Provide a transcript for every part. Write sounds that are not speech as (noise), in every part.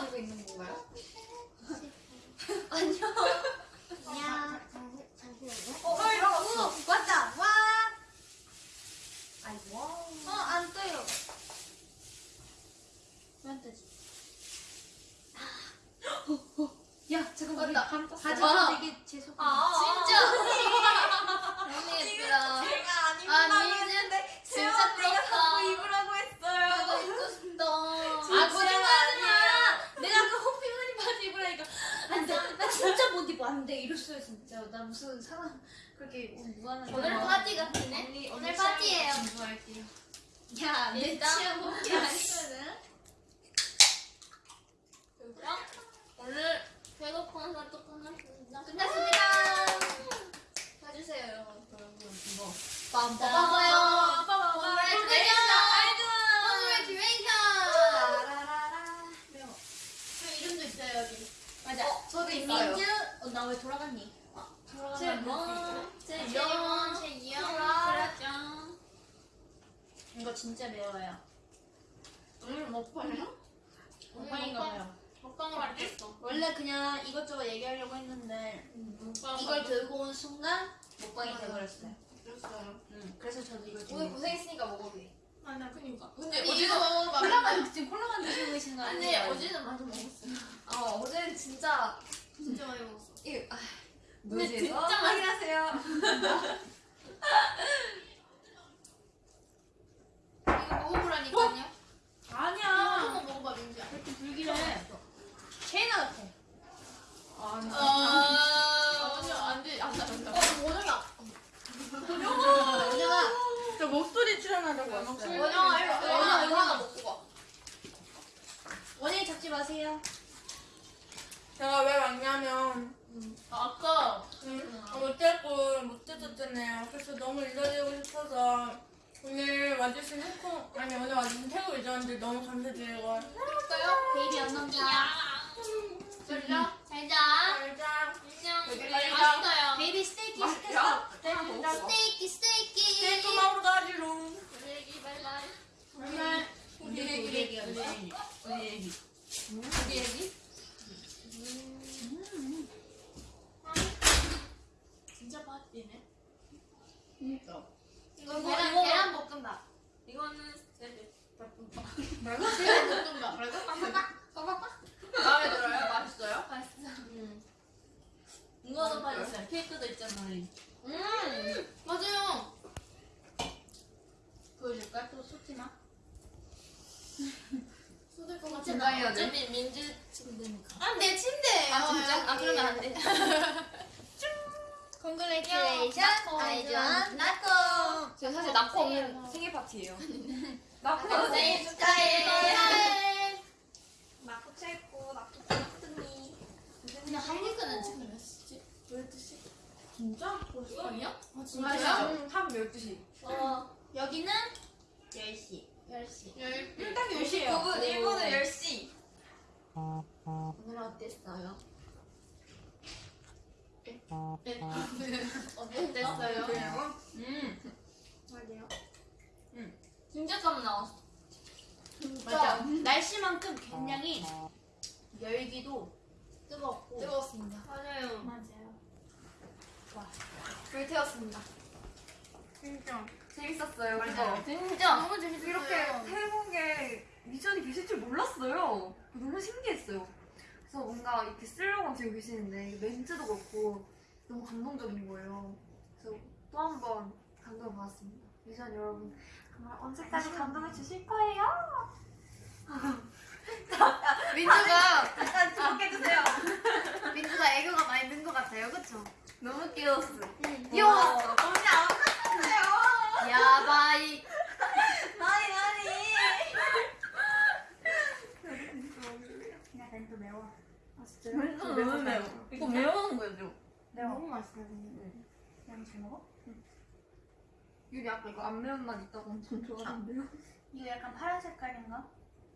지키고 있는 건가요? (laughs) 안녕. 안녕. 잠시, 잠시만요. 어, 어, 일어났어. 왔다. 와. 아이, 와. 어, 안 떠요. 왜안 뜨지? 야, 잠깐 우리 맞다. 바로 떴어. 가져가. 되게 재수. 아, 진짜. (laughs) 너무 예쁘다. 제가 안 입는다고 했는데 진짜 부럽다. 입으라고 했어요. 나도 입고 싶다. 진짜 아, 거짓말하지 마. 내가 아까 호피무늬 바지 입으라니까. 안 돼. 나 진짜 못 입어. 안 돼. 이랬어요, 진짜. 나 무슨 사람 그렇게 무한한. 오늘 파티 같으네? 언니, 오늘 언니 파티예요. 공부할게요. 야, 내 일단 취향 아니거든. 그럼 오늘 배고 콘서트 끝났습니다. 끝났습니다. 봐주세요, 여러분. 이거. 빠빠빠요. 오늘의 듀레이션! 매워. 저 이름도 있어요, 여기. 맞아. 어, 저도 있어요. 민주. 어, 나 왜 돌아갔니? 제원, 제원, 제원, 제 이영, 그라짱. 이거 진짜 매워요. 오늘 먹방이요? 오늘 먹방인가 먹방, 봐요. 먹방을 알겠어. 원래 그냥 이것저것 얘기하려고 했는데 먹방 이걸 들고 온 순간 먹방이 돼버렸어요. 그랬어요. 응. 그래서 저도 이걸 오늘. 고생했으니까 먹어도 맞아, 그니까. 근데 아니, 어제도 콜라만 지금 콜라만 드시고 계신 거 아니? 어제는 많이 먹었어요. 어, 어제는 진짜 진짜 많이 먹었어. 이 아, 근데 진짜 확인하세요. 이거 먹어보라니까요. 아니야. 한번 먹어봐, 민지야. 이렇게 불길해. 케이나 같아. 아, 아, 아니요, 안 돼, 안 돼, 안 돼. 어, 원영아. 원영아. 저 목소리 출연하려고 왔어요. 원영아, 일로 와. 원영아, 원영아, 이거 하나 원영아. 먹고 가. 원영이 잡지 마세요. 제가 왜 왔냐면 아까 음, 못 잡고 못 뜯었잖아요. 그래서 너무 일러드리고 싶어서 오늘 와주신 홍콩 아니 오늘 와주신 태국 유저분들 너무 감사드리고 할까요? 베이비 언넘자. 졸려? 잘자. 알자. 안녕. 여기 맛있어요. baby 스테이키 맛있어요? 시켰어. 하나 더 먹어. 스테이키, 스테이키. 스테이크 먹으러 가지롱. 우리 애기 바이바이. 정말 우리 우리 애기, 애기야. 우리 애기. 우리 애기. 우리 애기? 진짜 맛있네. 그니까. 이거 이거, 계란, 이거. 계란 볶음밥. 이거는 샐러드. 말고? 계란 볶음밥. 마음에 들어요? 맛있어요? 맛있어. 이거도 맛있어요. 케이크도 있잖아요. 음, 맞아요. 보여줄까? 또 쏟지마. 쏟을 것 같아. 건강해야 돼. 어차피 민지 침대니까. 아, 내 침대예요. 아, 진짜? 아, 그러면 안 돼. Congratulations, 아이즈원 나콩. 저 사실 낙콩은 생일 파티예요. 낙콩 생일 축하해. 낙콩 최고, 낙콩 깍두기. 근데 한국은 지금 몇 시지? 12시? 진짜? 벌써? 아니야? 아, 맞아요? 진짜요? 응, 밤 12시. 어, 여기는 10시. 10시. 응, 딱 10시에요. 9분, 일본은 10시. 오늘 어땠어요? (laughs) 어땠어요? 그래요? 음. 맞아요. 음. 진짜 깜 나왔어. 맞아. 날씨만큼 굉장히 열기도 뜨겁고. 뜨거웠습니다. 맞아요. 맞아요. 불태웠습니다. 진짜. 재밌었어요. 맞아요. 진짜 너무 재밌었어요. 이렇게 태국에 미션이 계실 줄 몰랐어요. 너무 신기했어요. 그래서 뭔가 이렇게 쓰려고 들고 계시는데 멘트도 그렇고 너무 감동적인 거예요. 그래서 또 한 번 감동을 받았습니다. 미션 여러분 정말 언제까지 감동을 주실 거예요? (laughs) 민주가 (laughs) 일단 주목해 주세요. 민주가 애교가 많이 는 것 같아요, 그쵸? 너무 귀여웠어. 귀여웠어. 언니 안 봤어요. 야바이. 많이 많이. 야, 또 매워. 아 진짜 완전 너무 매워. 이거 매운 거죠? 매워. 너무 맛있어요. 근데. 그냥 잘 먹어? 유리 아까 이거 안 매운 맛 있다고 엄청 좋아하는데요? 이거 약간 파란 색깔인가?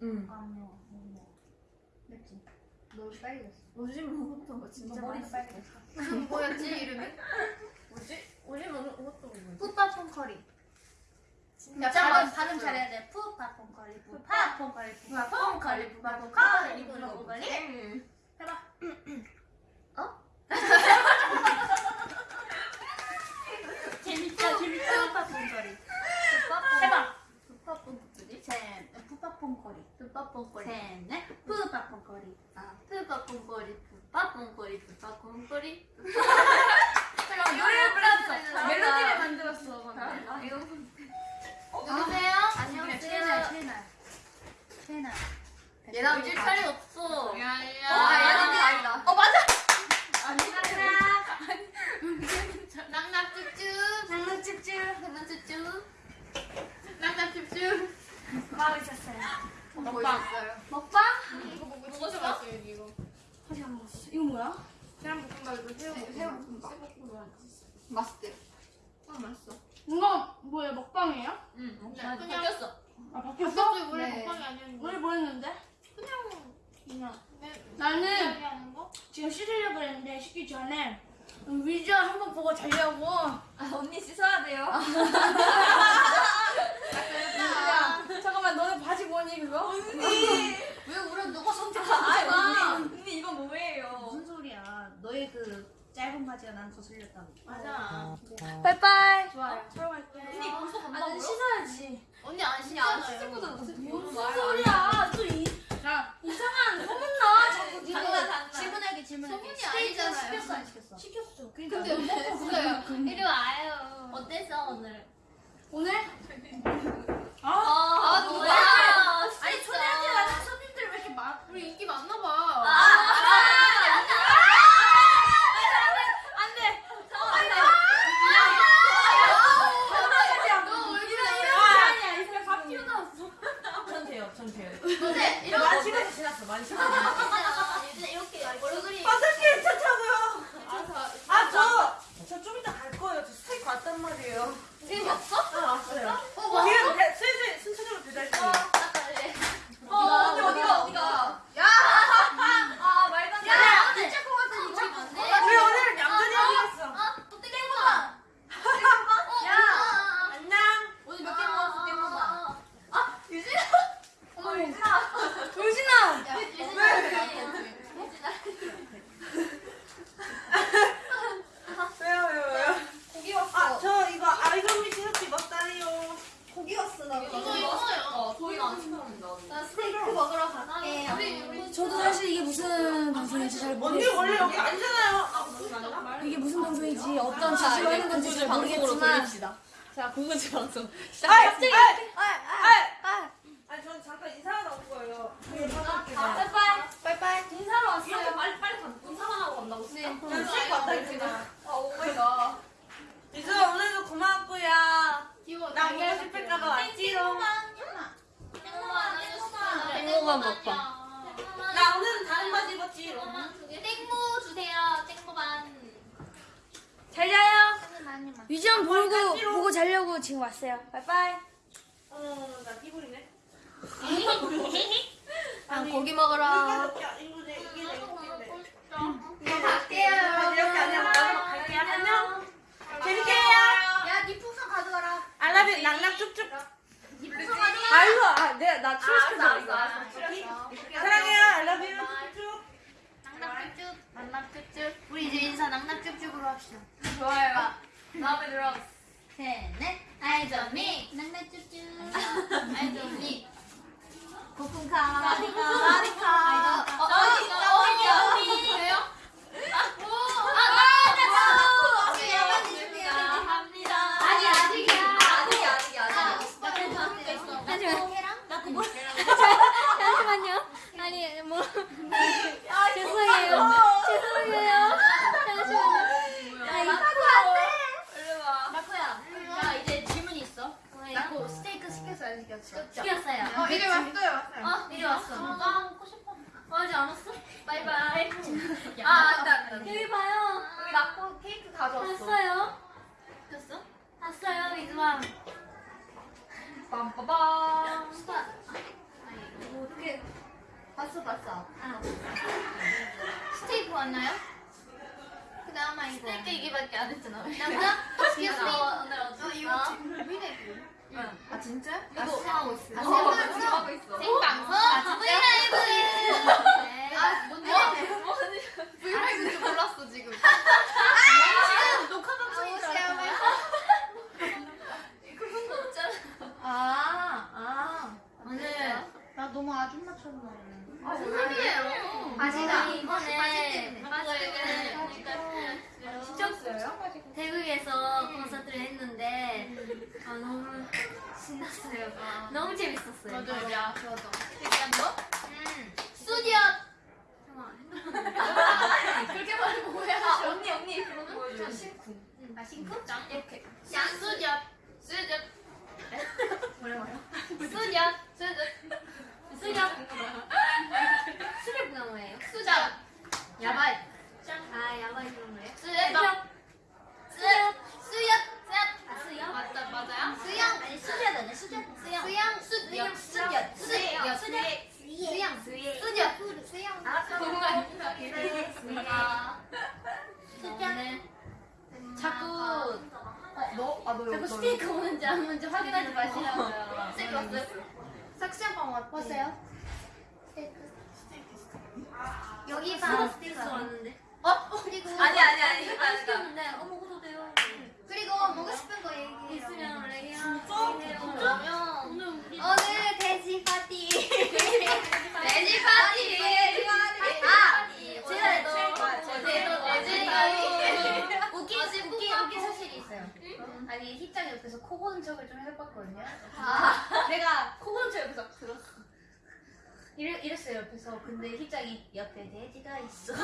응. 아, 안 매워. 너무 매워. 맵지? 너무 빨개졌어. 오줌 먹었던 거 진짜 맛있어. 빨개졌어. 뭐였지 이름이? (laughs) 뭐지? 오줌 먹은 것도 먹었어. 풋밥퐁 커리. 야, 발음, 발음 잘해야 돼. 푸파퐁거리, 푸파퐁거리, 푸파퐁거리, 푸파퐁거리, 푸파퐁거리. 해봐. 어? 재밌다, 재밌다. 푸팟퐁커리. 해봐. 푸팟퐁커리. 셋, 푸팟퐁커리. 푸팟퐁커리. 셋, 넷. 푸팟퐁커리. 아, 푸팟퐁커리, 푸팟퐁커리, 푸팟퐁커리. 잠깐만, 노래를 불렀 얘나 우질 차례 없어. 아, 야야. 얘는 아니다. 어 맞아. 낙낙쭈쭈. 장난집집. 낙낙쭈쭈. 낙낙쭈쭈. 마음이 찼어요. 먹방. 먹방? 이거 먹고 제일 맛있어 여기 이거. 아직 안 먹었어. 이거 뭐야? 계란볶음밥이고 새우 새우볶음밥. 맛있대요. 아 맛있어. 이거 뭐야 먹방이에요? 응. 그냥 바뀌었어. 아 바뀌었어? 원래 네. 먹방이 아니었는데. 원래 뭐 했는데? 그냥 그냥 내 나는 이야기 하는 거? 지금 씻으려고 그랬는데 씻기 전에 위주얼 한번 보고 자려고 아, 언니 씻어야 돼요. 야, (laughs) 잠깐만 너네 바지 뭐니 그거? (laughs) 왜 울어? 누가 선택한 아, 거야? 언니, 언니 이거 뭐예요? 무슨 소리야 너의 그 짧은 바지가 난 거슬렸다고 맞아. 빠이빠이 좋아요 촬영할게 언니 벌써 아, 간다고요? 씻어야지 언니 안 언니 안 씻잖아요. 씻을 거잖아. 무슨. 소리야 또 이, 야, 이상한 소문나 자꾸 니가 장난. 질문할게 질문할게 소문이 아니잖아요. 시켰어 안 시켰어? 시켰어 그러니까 근데 먹었어요 이리 와요. 어땠어 오늘? 오늘? 아, 아, 뭐야? 아니 초대하지 않은 손님들 왜 이렇게 많아 우리 인기 많나 봐. 안 나 출시켜서 알았어, 이거. 알았어, 알았어. 사랑해요, 알라뷰 쭉쭉. 낙낙쭉쭉. 낙낙쭉쭉. 우리 이제 인사 낙낙쭉쭉으로 합시다. 좋아요. 마음에 들어. 셋, 넷. 아이점이. 낙낙쭉쭉. 아이점이. 고품카. (laughs) 사리카. 사리카. 어, 어디, 어디, 어디. 왜요? 아, 오. 아, 나, 나, 나. 야만 해줄게요. 합니다. 아니, 아직이야. 아직이, 아직이, 아직이. 나 그거 먹을 거 있어. 잠시만. 계란? 나 그거 잠시만요 아니 뭐 (laughs) 아, 죄송해요 죄송해요 잠시만요 아 이거 일로 와. 마코야. 나 이제 질문이 있어. 나그 스테이크 시켰어, 안 시켰어? 시켰어요. 어 이제 왔어요 왔어요. 어, 이리 왔어. 아, 먹고 싶어. 어, 아직 안 왔어? 바이바이. (laughs) 아, 안돼, 안돼. 여기 봐요 여기 낙고 케이크 가져왔어. 봤어요 시켰어? 봤어요 이수왕 빰빠밤. 스타. 아니, 뭐 어떻게. 봤어, 봤어. 아 스테이크 왔나요? 그 다음 이거. 스테이크 이게밖에 안 했잖아. 남자? 시켰어. 오늘 어떻게? 어, 이거 왜아 진짜? 이거- 하고 있어. 아, 어, 생방송? 하고 있어. 생방송 아, 브이라이브. 네. 아 뭔데? 브이라이브인 줄 몰랐어 지금. 지금 녹화 아, 방송인 줄 오세요. 알았어. 그런 거 없잖아. 아 아. 오늘 나 너무 아줌마처럼 나오네. 아 아니에요. 바지가. 이번에 진짜였어요? 태국에서 콘서트를 했는데 아, 너무 신났어요. 너무 재밌었어요. 맞아요. 저도. 얘기한 거? 음. 스튜디오. (laughs) 그렇게 말하면 뭐야? 아 언니 언니 그거 보여줘. 신쿵. 아 싱크? 이렇게. 스튜디오. 스튜디오. (laughs) 뭐래요? (laughs) 스튜디오. 스튜디오. 스튜디오. 스튜디오가 뭐예요? 수저. 야바이. 아 야바이 그런 거예요? 수영. 아 수영? 맞다 맞아요? 수영. 아니 수영 아니야 수영. 수영. 수영. 수영. 수영. 수영. 수영. 수영. 수영. 수영. 수영. 아? 수영. 수영. 자꾸 너? 아 너 자꾸 스테이크 오는지 안 오는지 확인하지 마시라고요. 스테이크 왔어요? 삭시한방 왔어요? 여기 바로 스테이크 왔는데. 어? 그리고 아니 아니 아니. 안 시켰는데 어 먹어도 돼요. 그리고 먹고 싶은 거 얘기해. 있으면 레이야. 진짜? 오늘 우리 오늘 돼지 파티. (laughs) 돼지 파티. 아, 제가 제가 제가 웃긴 웃긴 웃긴 사실이 있어요. 아니 희짱 옆에서 코 고는 척을 좀 해봤거든요. (laughs) 내가 코 고는 척 옆에서 들었어. 이랬어요 옆에서. 근데 희짱이 옆에 돼지가 있어. (laughs)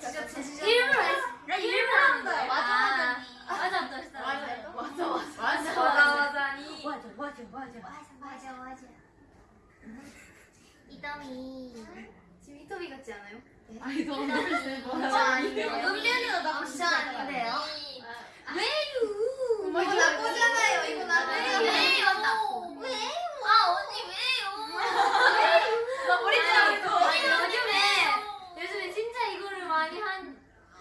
진짜 돼지 일부러 했어. 나 일부러 맞아 맞아. 맞아 맞아 맞아. 맞아 맞아. 맞아 맞아니. 맞아 맞아 맞아. 맞아 맞아 맞아. 이더미. 지금 이더미 같지 않아요? 아니 너 진짜 아닌데요? 은변이가 나 진짜 아닌데요? 왜요? 이거 나쁘잖아요. 이거 나쁘잖아요. 왜요? 왜요? 아 언니 왜요? 우리 집에도. 아니 요즘에 요즘에 진짜 이거를 많이 한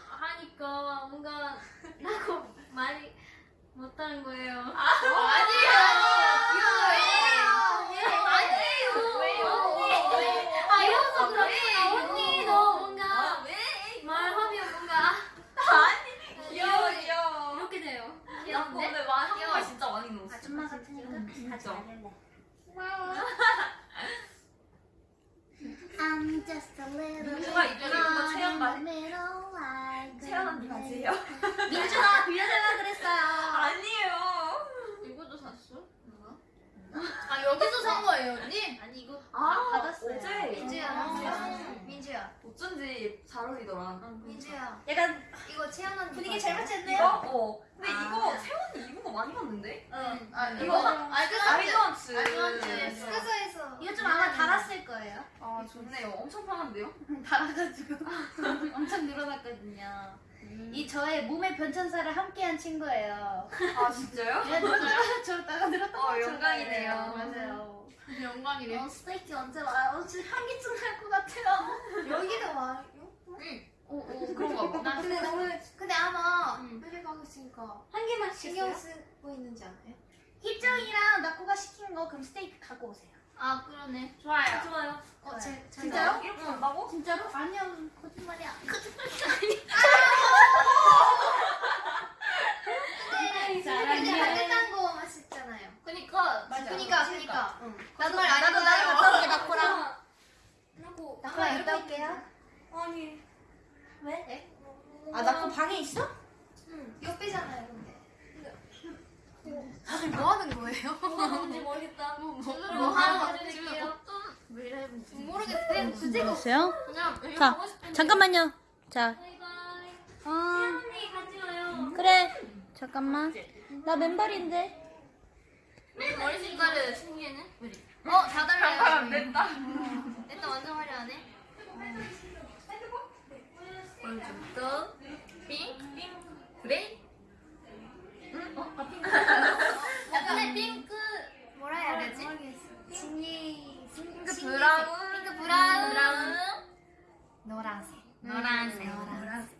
하니까 뭔가 나고 많이 못하는 거예요. 아니에요. 왜요? 아니에요. 왜요? 아 이러면서 그렇구나. 언니 너 뭔가 아 왜? 말하면 뭔가 아니 귀여워 귀여워. 이렇게 돼요. 나 귀여운데? 오늘 많이 한국말 진짜 많이 넣었어. 아줌마 같으니까 진짜. I'm just a little 민주가 이거 체험 말. 말 채연 언니 바지예요? 민주가 빌려달라 그랬어요. 아니에요. 아 여기서 산 거예요 언니? 아니 이거 아 받았어요. 어제 민주야, 아. 민주야, 어쩐지 잘 어울리더라. 민주야. 약간 이거 채연 언니 분위기? 잘 맞췄네요. 이거? 어. 근데 아. 이거 채원이 입은 거 많이 봤는데? 응. 아 이거 이거 아이드런츠. 아이드런츠. 스카서에서 이거 좀 아마 달았을 거예요. 아 좋네요. 엄청 편한데요? (laughs) 달아가지고 (laughs) 엄청 늘어났거든요. 이 저의 몸의 변천사를 함께한 친구예요. 아 진짜요? 저, 저 따가 늘었던 어, 거 영광이네요. 맞아요. 영광이네. 어, 스테이크 언제 와요? 지금 한기쯤 할것 같아요. 여기도 와요? 오 그런가 봐. 나 근데 너무 근데 아마 응. 회를 가고 있으니까 한 개만 신경? 쓰고 있는지 않아요? 희정이랑 나코가 시킨 거 그럼 스테이크 갖고 오세요. 아 그러네. 좋아요. 좋아요. 어. 제, 진짜요? 이렇게 한다고? 진짜로? 아니야 거짓말이야. 근데 사랑해. 그냥 따뜻한 거 맛있잖아요. 그니까 그니까 그니까. 응. 나도 거짓말 안 나도 했잖아요. 나도 갔다 올게 나코랑. 나고 나랑 갔다 올게요. 아니. 왜? 아 나코 방에 있어? 응. 옆이잖아요. 다들 뭐 하는 거예요? 뭐 하는지 모르겠다. 뭐, 뭐 하는 거지, 드릴게요. 모르겠어요. 주제가 됐어요? 그냥 여기 자, 가고 싶은데. 잠깐만요. 자. 어, 가요. 그래. 잠깐만. 나 맨발인데. 머리 색깔을 신기해네. 어, 다 달라요. 잠깐 안 된다. 일단 완전 화려하네. 오른쪽부터 핑크, 핑크, gray. 응? 어? 아, 핑크. 근데 핑크 뭐라 해야 아, 되지? 진이 핑크 brown. 핑크 brown. brown. 노란색. 음, 노란색. 음, 노란색.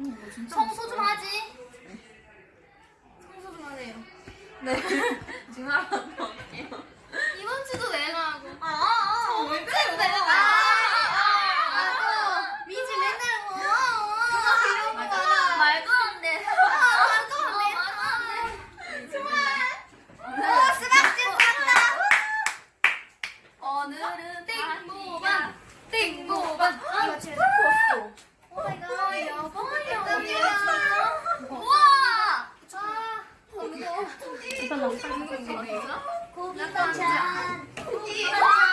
음, 뭐 청소 좀 하지. 청소 좀 하세요. 네. (laughs) 중화라도 할게요. 이번 주도 내가 하고. 아, 아, 아. 언제 아, 아, 내가? 오늘은 땡모반. 땡모반. 이거 제일 좋았어. oh my god. 여보야. 우와. 아. 무거워. 고기 반찬. 고기 반찬.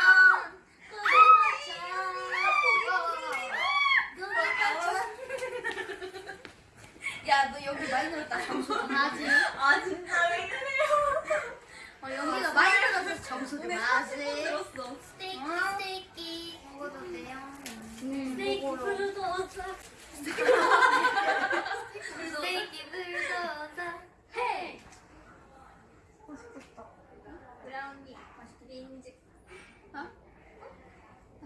야, 너 여기 많이. 점수. 맞지? 아, 진짜 왜 그래요? 어, 여기가 많이 들어서 점수 좀 맞지? 들었어. 스테이키 스테이키. 먹어도 돼요? 헤이! 맛있겠다 인지 어?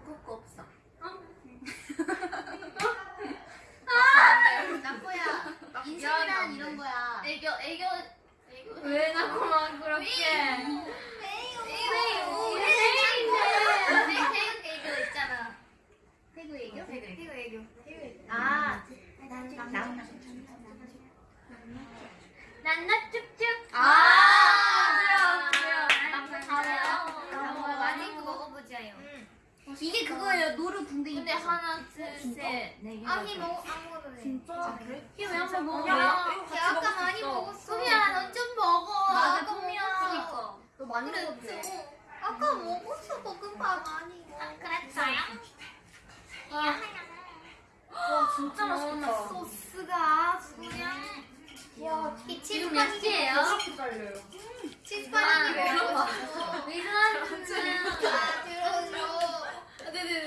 그거 없어. 아! 나코야. 인생이란 이런 거야. 애교 애교 애교 왜 나코만 그렇게 태국 애교 있잖아. 태국 애교? 아, 난나 쭉쭉. 아, 그래요, 그래요. 잘해요. 많이 먹어보자요. 이게 그거예요. 노루 궁뎅이. 근데 하나, 둘, 셋, 네 개. 아니 먹 아무거나 돼. 진짜 그래? 이게 왜 한번 먹어? 야, 아까 많이 먹었어. 소미야, 너좀 먹어. 맞아, 소미야. 너 많이 그래, 먹었지? 어. 아까 먹었어 볶음밥 아니 아, 그랬어요? 와, 진짜 맛있겠다. 소스가 그냥 와 지금 몇 시예요? 달려요. 치즈파니 아, 진짜. 아 들어줘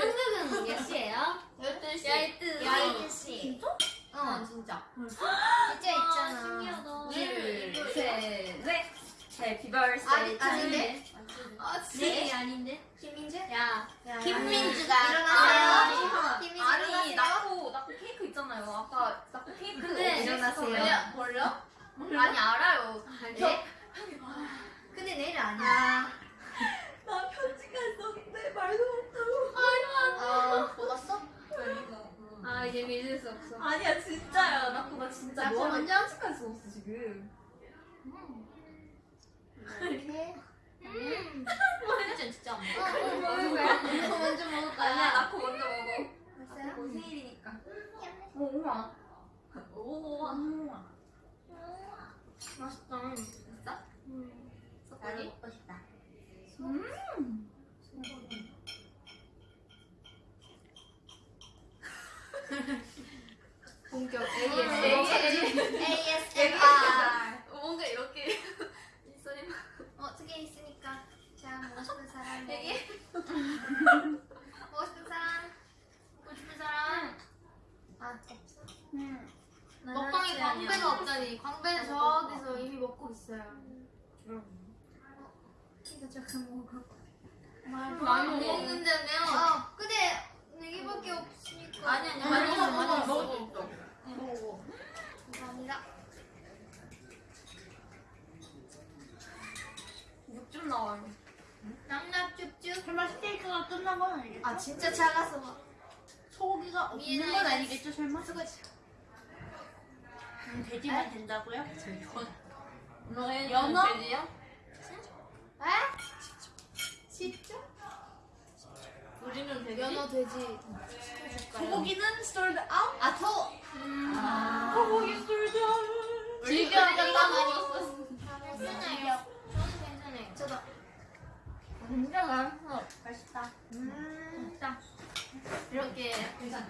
한국은 몇 시예요? 12시 12시 진짜? 어 진짜. 진짜 있잖아 신기하다. 둘, 셋, 넷. 해피 버스데이. 아니, 아닌데? 아, 네 아닌데? 김민주? 야, 김민주가 일어나세요. 김민주 아니, 일어나세요. 나코, 나코 있잖아요. 아까 케이크. 근데 일어나세요. 뭘요? 아니, 알아요. 네? 근데 내일 아니야 (laughs) 나 편지가 있었는데 말도 못하고. 어 먹었어? 아 이제 믿을 수 없어. 아니야, 진짜야. 나코 나 진짜 나코 뭐 먼저? 편지까지 썼어, 지금. 이렇게 음. 진짜 진짜. 어, 어, 거야? 이거 먼저 먹을 거야 아니야, 나코 먼저 먹어. 뭐 생일이니까. 오, 우와. 오, 우와. 맛있다. 진짜? 나도 먹고 싶다 음. 본격 ASMR 뭔가 이렇게 어, 두 개 있으니까 자, 먹고 싶은 사람 네 개. 먹고 싶은 사람 먹고 싶은 사람 아, 없어? 먹방에 광배가 없다니 광배는 저기서 이미 먹고 있어요 이거 잠깐 먹어 많이 못 먹는다며 어, 근데 네 개밖에 없으니까 아니 아니 많이 많이 먹어, 먹어 먹어. 먹어. 감사합니다 육즙 나와요. 낭납 쭉쭉 설마 스테이크가 끝난 건 아니겠죠? 아 진짜 작아서 막 소고기가 없는. 건 아니겠죠 설마? 음, 돼지만 된다고요? 너의 연어? 돼지야? 에? 진짜? 우리는 돼지 연어 돼지 소고기는 sold out 아 저! 소고기 sold out 즐겨 많이 먹었어. 괜찮아요 저는 괜찮아요 저도 진짜 맛있어. 맛있다 음 진짜. 이렇게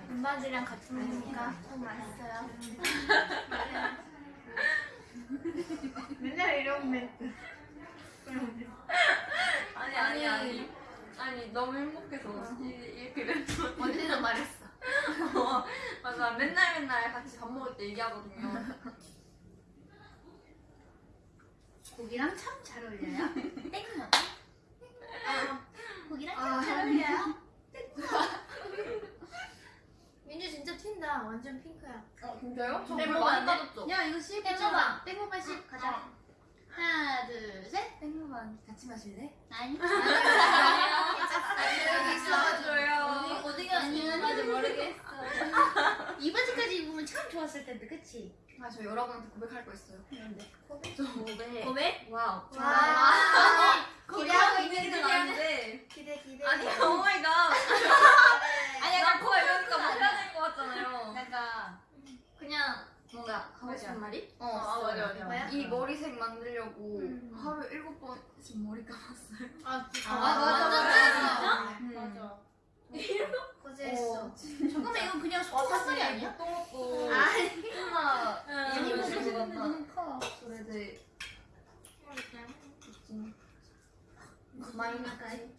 군바지랑 같이 먹으니까 참 맛있어요. (laughs) 맨날 이런 멘트. 아니 아니 아니. 아니 너무 행복해서 이- 이렇게 멘트 (laughs) 언니는 말했어. 어, 맞아. 맨날 맨날 같이 밥 먹을 때 얘기하거든요. 고기랑 참 잘 어울려요. (laughs) 땡모 고기랑 참 잘 어울려요 (laughs) 민주 진짜 튄다 완전 핑크야 어 진짜요? 저땡물 먹으면 많이? 빠졌죠? 야 이거 씹 해줘봐 땡모 빨리 씹 가자 하나, 둘, 셋. 땡그만 같이 마실래? 아니. (laughs) 여기 있어줘요. 어디 갔니? 맞아, 모르겠어. (laughs) 이 바지까지 입으면 참 좋았을 텐데, 그치? 아, 저 여러분한테 고백할 거 있어요. 뭔데? 저 고백. 고백? wow. 와. 기대하고 있는 건 아닌데. 기대, 기대. 아니, oh my god. 아니, 나 그거 이러니까 못 해야 될 것 같잖아요. 내가 그냥 뭔가 하고 싶은 말이? 어, 아, 맞아, 맞아. 뭐야? 이 머리색 만들려고 음. 하루 일곱 번씩 머리 감았어요. 아, 아, 맞아, 맞아. 음. 맞아. 어, 진짜. 잠깐만, 이건 그냥 소금살이 아니야? 또 먹고. 아니. 엄마. 아니, 이거 무슨 먹었나? 너무 커. 그래, 네. 많이 먹지.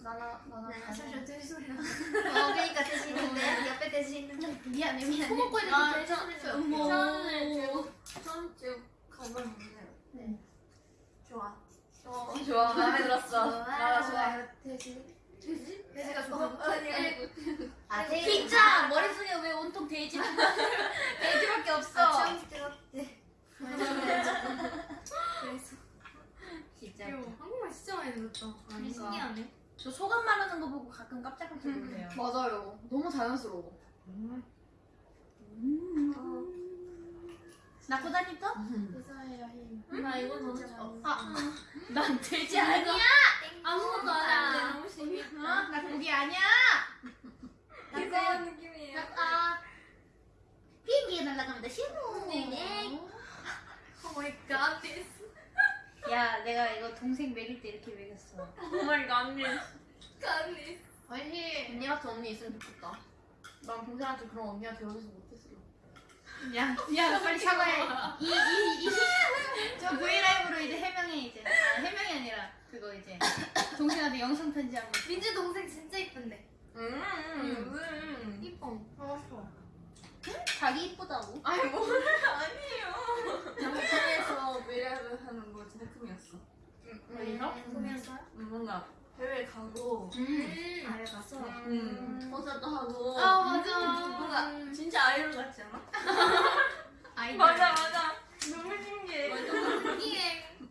나나, 나나. 네, 사실 들 소리야. 어, 그니까 드시는데 옆에 드시는데 미안해 미안해. 먹고 있는 아, 거 드시는 거. 처음에 쭉, 처음 쭉 가봤는데. 네. 좋아. 어, 좋아. 마음에 들었어. 좋아. 나나 좋아. 돼지. 돼지가 좋아. 아 진짜 머릿속에 왜 온통 돼지 (laughs) 돼지밖에 없어. 처음 들었대. 그래서 진짜. 한국말 진짜 많이 들었다. 신기하네. 저 소감 말하는 거 보고 가끔 깜짝깜짝 놀래요. 맞아요. 너무 자연스러워. 나 고다니 또? 감사해요, 힘. 나 이거 너무 좋아. 아, 난 돼지 아니야. 아무것도 안 해. 너무 신기해. 나 고기 아니야. 그런 느낌이에요. 아, 비행기에 날아갑니다. 신호. 네. oh my god. 야, 내가 이거 동생 먹일 때 이렇게 먹였어. oh my god. 아니. 언니 같은 언니 있으면 좋겠다. 난 동생한테 그런 언니가 되어줘서 못했어. 야, 야, 빨리 사과해. 이, 이, 이. 저 브이라이브로 이제 해명해, 이제. 아, 해명이 아니라, 그거 이제. 동생한테 영상 편지 한 번. 민주 동생 진짜 이쁜데. 음, 요즘. 이뻐. 알았어. 자기 이쁘다고? 아니, 뭐 아니에요. 장소에서 미래를 하는 거 진짜 꿈이었어. 보면서요? 음, 뭔가 해외 가고, 음. 아래 갔어. 음, 콘서트 하고. 아, 맞아. 뭔가 진짜 아이돌 같지 않아? (laughs) 아이돌. 맞아, 맞아. 너무 신기해. 이게 (laughs)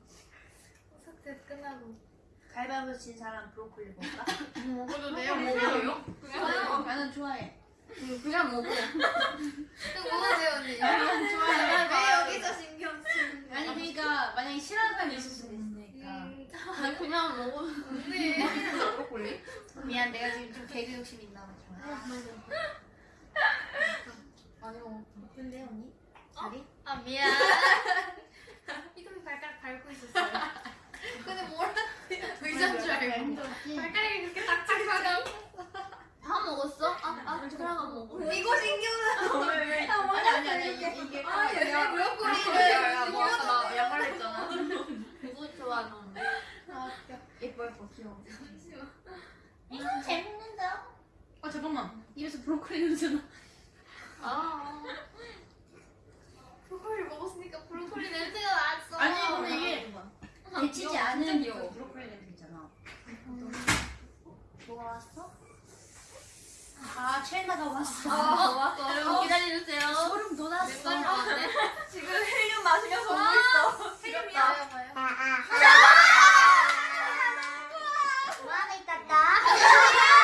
콘서트 끝나고. 갈바보 친 사람 브로콜리 먹을까? (laughs) 먹어도 돼요? 먹어요? 그냥, 나는 좋아해. 음, 그냥 먹어. 먹어도 언니. 나는 좋아해. 왜 여기서 신경 쓰는 아니, 그러니까, 만약에 싫어하는 사람이 있을 수도 있으 니까. 아니, 그냥 먹어. 언니. 맛있는 브로콜리? 미안, 내가 지금 좀 개그 욕심 있나 봐. 많이 먹어. 근데 언니? 자리? 아, 미안. (laughs) 이동이 발가락 밟고 있었어요. 근데 뭐라 의자인 줄 알고. 발가락이 그렇게 딱딱하다. 다 먹었어? 아, 아, 그럼 안 먹어. 이거 신경 왜, 왜? 아니, 아니, 아니, 이게, 이게. 아, 얘 브로콜리를. 야, 뭐나 양말 했잖아. 좋아하는데. 아, 웃겨. 예뻐, 예뻐, 귀여워. 음, 잘 먹는다. 아, 잠깐만. 입에서 브로콜리 냄새 나. 아. 브로콜리 먹었으니까 브로콜리 (laughs) 냄새가 났어. 아니, 근데 이게 데치지 귀여워, 않은 브로콜리 냄새 있잖아. 좋았어? 아, 최나가 왔어. 아, 여러분 왔어. 기다려주세요. 소름 돋았어. (laughs) 지금 헬륨 마시면서 오고 있어. 헬륨이야. 봐요. 뭐하고 있었다?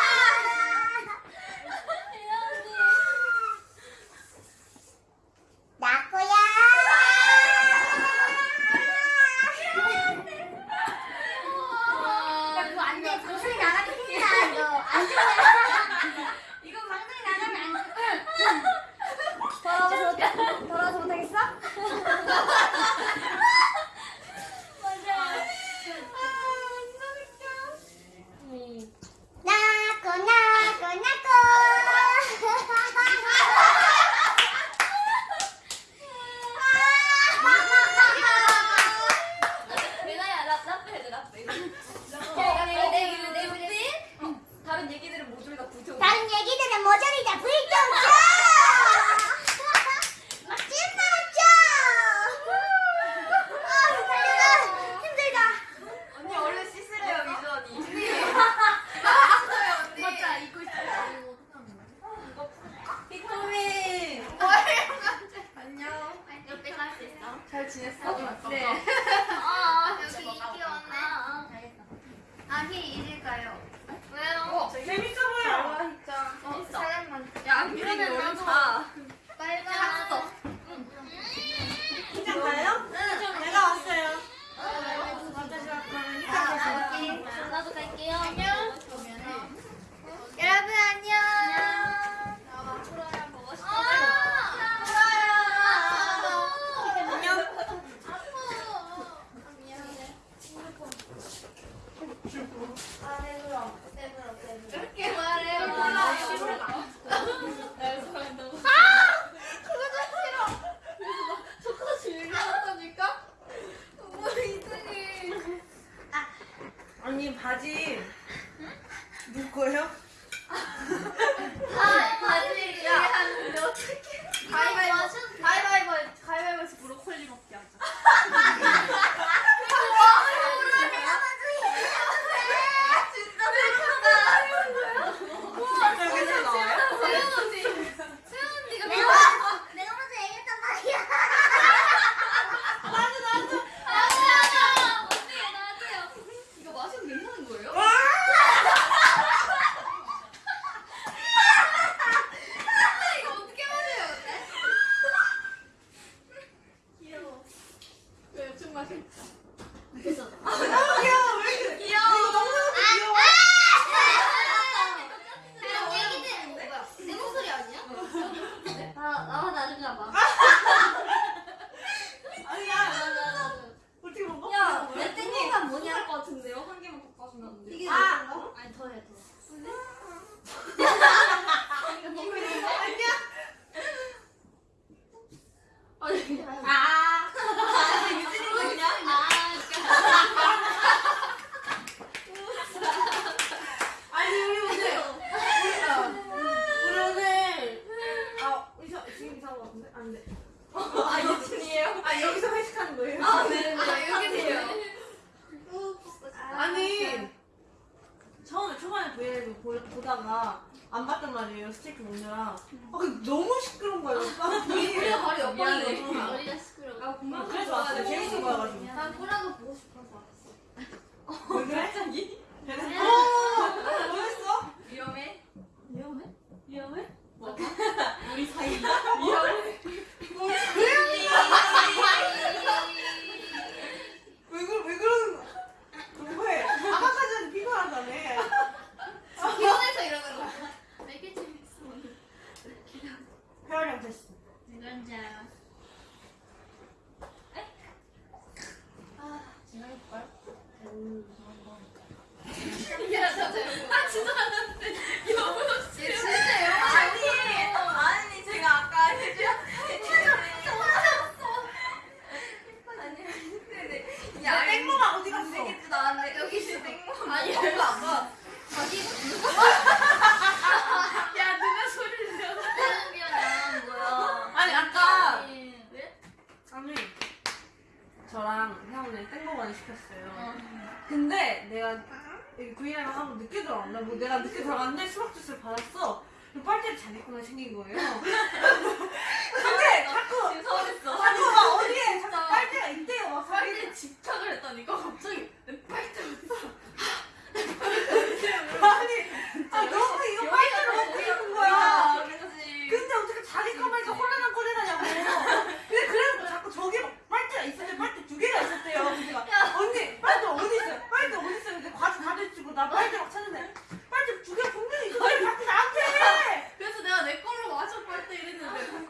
아직 누거예요?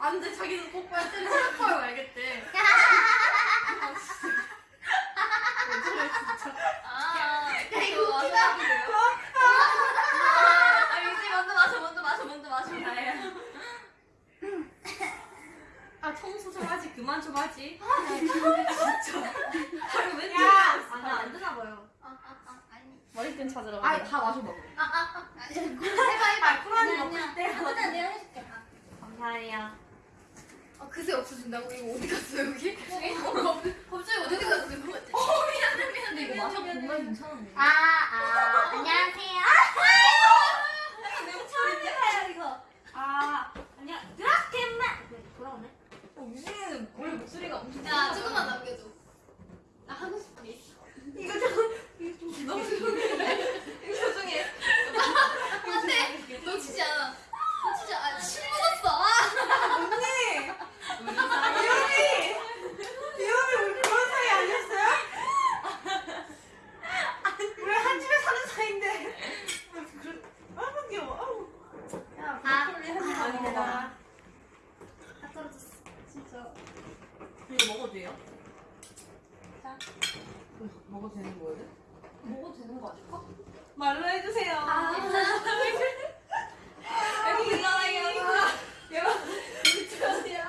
안 돼, 자기는 뽀뽀야, 때는 슬퍼요, 알겠대. 아, 진짜. 왜 저래, 진짜. 아, 야, 이거 웃기다. 아, 민지 먼저 마셔, 먼저 마셔, 먼저 마셔. 다행이야. 아, 예. 아 청소 좀 하지, 그만 좀 하지. 아, 아 진짜. 아니, 왜 야, 아, 나안 드나 봐요. 아, 아, 아, 아니. 머리끈 찾으러 가. 아, 다 마셔 먹어. 아, 아, 아. 해봐, 해봐. 꿀 아니 아, 먹고 싶대. 아무나 내가 해줄게. 감사해요. 그새 없어진다고? 이거 어디 갔어요, 여기? 어, 갑자기 어디 갔어요? 어, 미안해, 미안해. 이거 마셔 정말 괜찮은데. 아, 아, 안녕하세요. 아, 아이고! 처음 해봐요, 이거. 아, 안녕. 드라켄만! 네, 돌아오네. 어, 유진이는 원래 목소리가 엄청. 야, 조금만 남겨줘. 나 하고 싶은 게 있어. 이거 좀, 이거 좀, 너무 조용해. (laughs) 이거 조용해. 안 돼! 놓치지 않아. 아, 진짜 아, 침 묻었어. 아. 언니. 비오미. 비오미 우리 그런 사이 아니었어요? 우리 한 집에 사는 사이인데. 아우 아, 귀여워. 야, 브로콜리 한입 많이 먹어. 다 떨어졌어. 진짜. 이거 먹어도 돼요? 자. 먹어도 되는 거예요? 먹어도 되는 거 아닐까? 말로 해주세요. 아, (laughs) 여기 일어나 일어나 얘가 유치원이야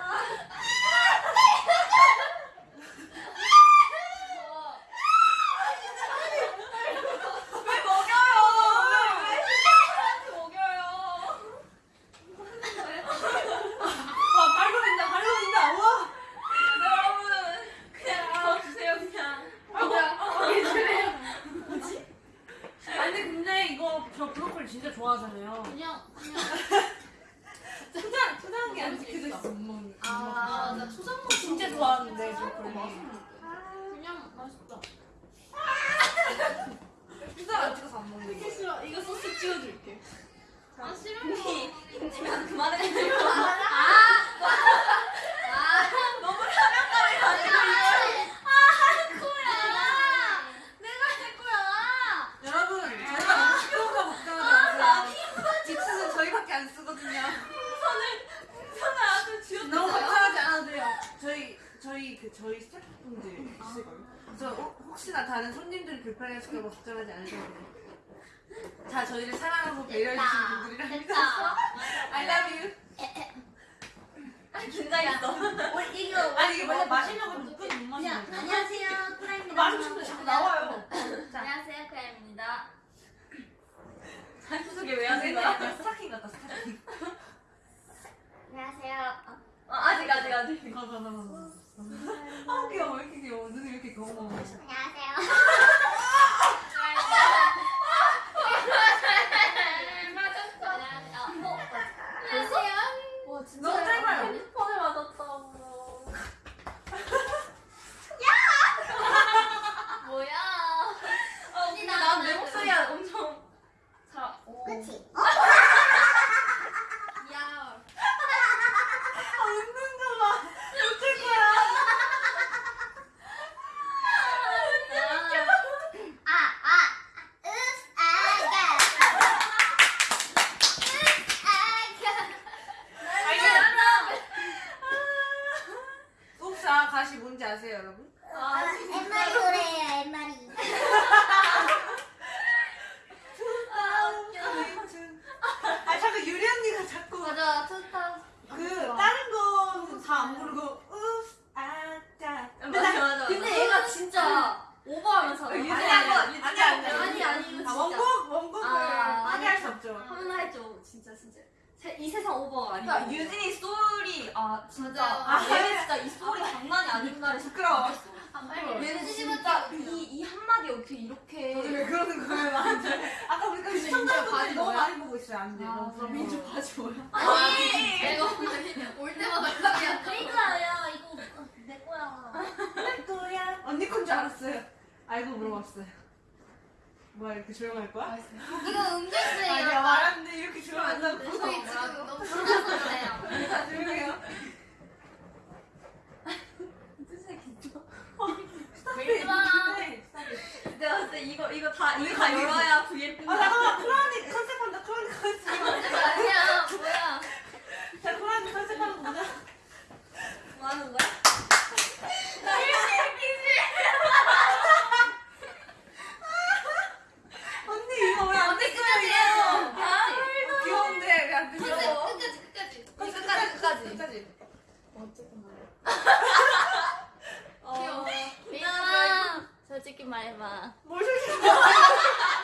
어, 귀여워. 민아, 솔직히 말해봐. 뭘 솔직히 (laughs) 말해?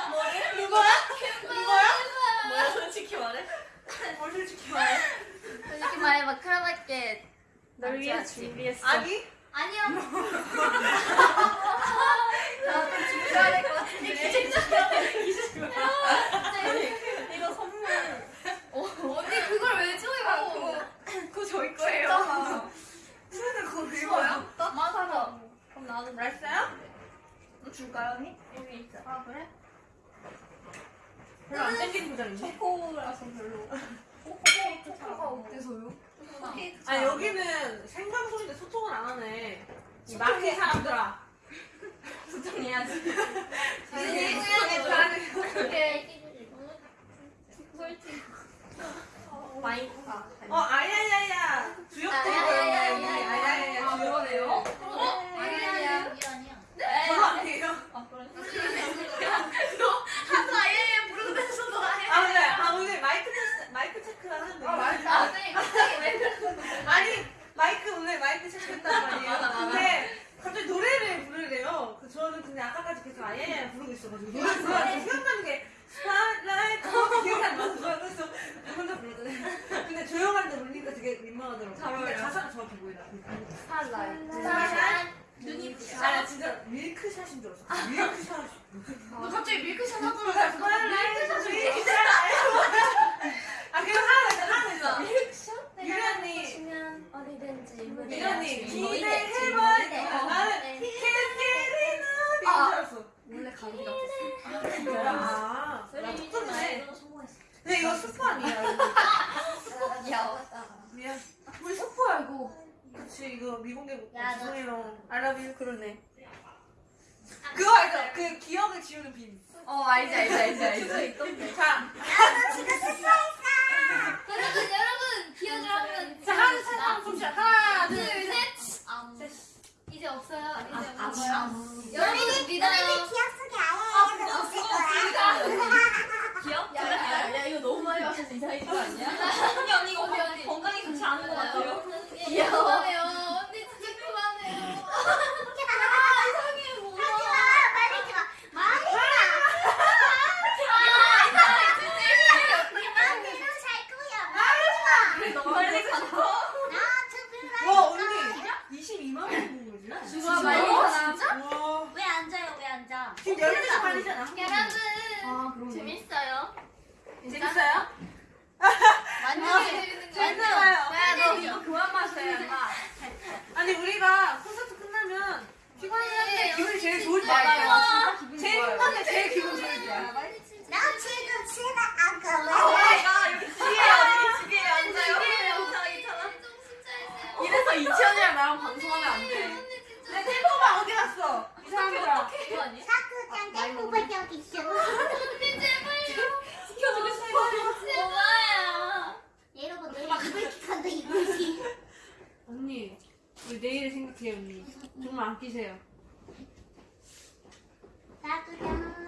뭐를? 누거야? 누거야? 뭐야 솔직히 말해? 뭘 솔직히 말해? 솔직히 말해봐. 크라바켓. 널 위해 준비했어. 아니? 아니요. (laughs) 아, 나도 준비해야 될 것 같은데. 이제 준비해야 거야? 맞아서. 그럼 나도 맛있어요? 줄까요 언니? 여기 있어. 아 그래? 별로 안 땡기는 거잖아, 초코라서 별로. (laughs) 초코가 어때서요? 아 여기는 생방송인데 소통을 안 하네. 이 마켓 사람들아. (laughs) 소통해야지. (laughs) 소통해야지. 솔직히. 마이크가. 어 아야야야 아야야야야. 보여요. 아야야야 아, 주역. 그러네요. 아니야. 저도 아니에요. 하도 아예 부르면서 너해. 아 오늘 아 오늘 마이크 테스트 마이크 체크 하는 거. 아, 맞아. 네, 갑자기 왜 그러는 아니 마이크 오늘 마이크 체크했단 말이에요. 근데 갑자기 노래를 부르래요. 그 저는 근데 아까까지 계속 아야야 부르고 있어가지고 노래 생각나는 게 spotlight 그거 기억이 안 나서 그래서 혼자 불렀잖아요. 근데 조용한데 울리니까 되게 민망하더라고요. 잘 근데 어울려요. 가사가 정확히. 스타일라이트. 스팟라이트 눈이 아, 나 진짜 밀크샷인 줄 알았어. 밀크샷. 너 갑자기 밀크샷. 아, 그거 하나 더 있어, 하나 더 있어. 유련이, 치면 어디든지 유련이 기대해봐. 나는 캔디리는 이거 줄 알았어. 원래 감기 같았어. 아, 나 똑똑해. 성공했어. 근데 이거 스포 아니야. 이거. 야, 미안. 우리 속보야 이거. 그치, 이거 미공개 못 야, 너- 죄송해요. I love you. 그러네. 그거 알죠? 그 기억을 지우는 빔. 어 알지 알지 알지 알지. 자, 여러분 여러분 기억을 한번 자, 하나, 셋, 하나, 봅시다. 하나, 둘, 셋. 둘셋 이제 없어요 이제 아, 없어요 아, 여러분 믿어요 기억 속에 아예 없을 거야. 기억? 야, 야, 이거 너무 많이 마셔서 이상해진 거 아니야? 언니 언니 이거 건강히 건강히 좋지 않은 것 같아요. 귀여워 언니 진짜 그만해요 아 이상해 뭐야 하지마, 말리지 마. 말리지 마. 마음대로 살 거야. 말리지 마. 그래 너무 빨리 가서. 나 와, 특별한 언니. 22만 원 본 거지? 누가 빨리 가나? 와. 왜 앉아요? 왜 앉아? 지금 12시 반이잖아. 여러분 아 그럼 재밌어요 재밌어요? 완전 재밌는 거 재밌어요. 야너 이거 그만 마셔야 마. 아니, 우리가 콘서트 끝나면 피곤한데 기분이 제일 좋을 때 맞아요. 알죠? 진짜 기분 제일 좋아요. 행복한데 제일 기분 좋을 때. 나 지금 집에 안 아, 갈래. 나 여기 지혜야 언니 지혜에 앉아요. 괜찮아 괜찮아. 이래서 이치현이랑 나랑 방송하면 안 돼. 내 템포가 어디 갔어? 이 사람들 아. 그거 아니야? 사쿠장 땡구가 여기 있어. 지켜주고 싶어. 엄마야 여러분, 내 입을 키컨도 이쁘지. 언니, 우리 내일을 생각해요, 언니. 정말 아끼세요. 사쿠장.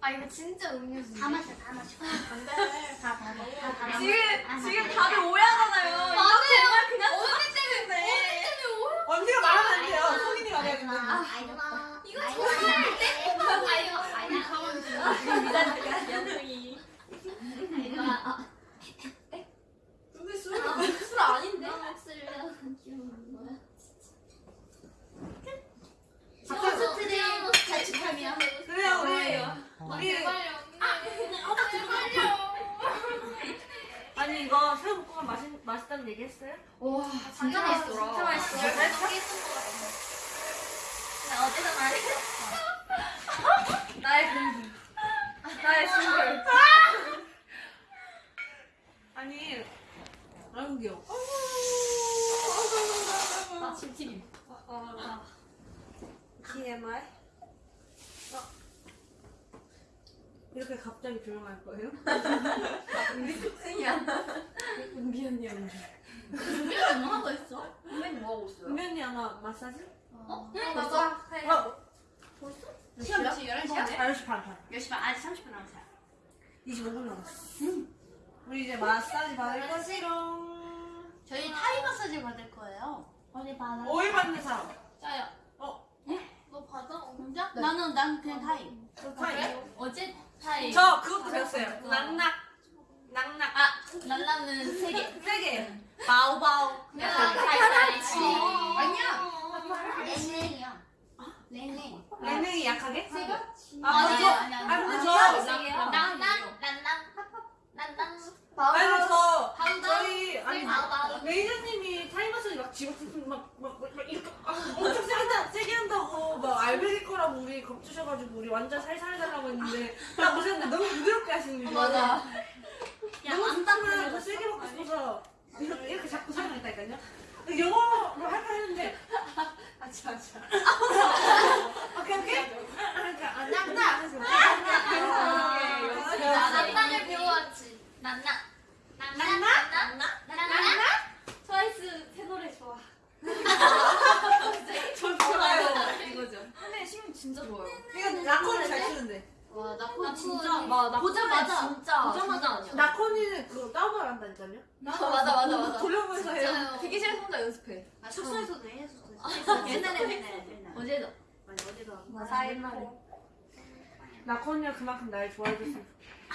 아 이거 진짜 음료수 다 마셔, 다 마셔. 안돼 다다 먹어 다 먹어. 지금 지금 다들 오해하잖아요. 이거 정말 그냥 언니 때문에. 언니가 말하면 안 돼요. 성인이 말해야 된다. 알지. 마. 이거 정말 연승이. 아, 근데 술 술 (laughs) 아닌데? 목소리가 귀여운 거야 콘서트를 자축하며 그래요, 우리. 아, 우리. 제발요. 언니 제발요 아니, 이거 새우볶음밥 맛있, 맛있다는 얘기 했어요? 와 진짜 맛있더라. 진짜 맛있어. 나 어제도 말했어 나의 공기. 나의 싱글. 아니, 아이고, 귀여워. 아 침튀김 TMI? 어. 이렇게 갑자기 조용할 거예요? (laughs) 우리 특징이야. 은비 언니 언니. 준비가 뭐 하고 있어? 선배님 뭐 하고 있어요? 은면이 하나 마사지? 어? 맞아. 어, 시간 몇 시? 11시야? 10시 반, 반. 10시 반 아직 30분 남았어요 25분 남았어. 우리 이제 마사지 받을 것이롱. 저희 타이 마사지 받을 거예요 어디 받아? 오일 받는 사람. 짜요 어. 너 받아? 혼자? 나는 난 그냥 타이 타이. 어제 타이 저 그것도 배웠어요. 낙낙. 낙낙. 아 날라는 3개 세 개. 바오바오. 타이 타이 아니야. 랭랭이야. 랭랭. 랭랭이 약하게? 세가? 아, 아니, 저, 아니, 아니, 아, 근데 저, 아니, 나- 난난 아니 저 저희 아니 매니저님이 타임머신을 막 집어 막막 막, 막 이렇게 엄청 세게, 한다, 세게 한다고 막 알베리 거라고 우리 겁주셔가지고 우리 완전 살살 해달라고 했는데 딱 오셨는데 너무 부드럽게 하시는 거예요. 맞아. 너무 좋지만 더 세게 먹고 싶어서 이렇게, 이렇게 자꾸 사용했다니까요. 영어로 할까 했는데 아차 아차. 오케이 오케이. 그러니까 아. 해서 난난을 배워왔지 난나 난나 난나 난나 트와이스 새 노래 좋아. 저 좋아요. 이거죠. 근데 심 진짜 좋아요. 이거 나코는 잘 쓰는데. 와 나코 진짜 막 보자마자 진짜 보자마자 진짜 아니야. 나코니는 그거 다운을 한다니까요? 맞아 맞아 맞아 맞아. 돌려보면서 해요. 대기실에서 혼자 연습해. 아, 숙소에서도 해, 숙소에서. 옛날에 옛날에 옛날에. 어제도 아니, 어제도 하고. 맞아 옛날에. 나코니가 그만큼 날 좋아해줬으면 (laughs)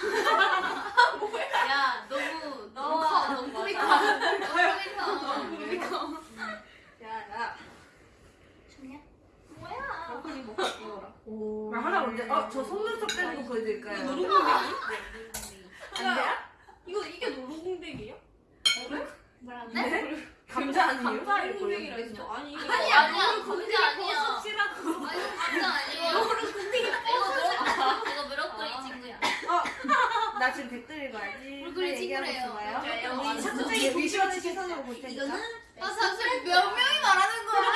야 너무 너무 어, 커 너무 뿌리 커 너무 뿌리 커 야야. 좋냐? 나코니 먹고 먹어 라. 좋겠어. 나 하나 먼저, 어, 저 속눈썹 빼는 거 보여드릴까요? 안 돼요? 이거 이게 노루궁뎅이에요? 네? 감자 아니에요? 노루궁뎅이라 했죠. 아니 이게 아니 아니야 감자 아니야 버섯이라고. 아니 감자 아니에요 이거 브로 이거 브로콜리 친구야 어, 나 지금 댓글 읽어야지. 브로콜리 얘기하고 친구래요. 우리 맞아. 삭제기 비주얼 시선으로 볼 테니까. 이거는 아 사실 몇 명이 말하는 거야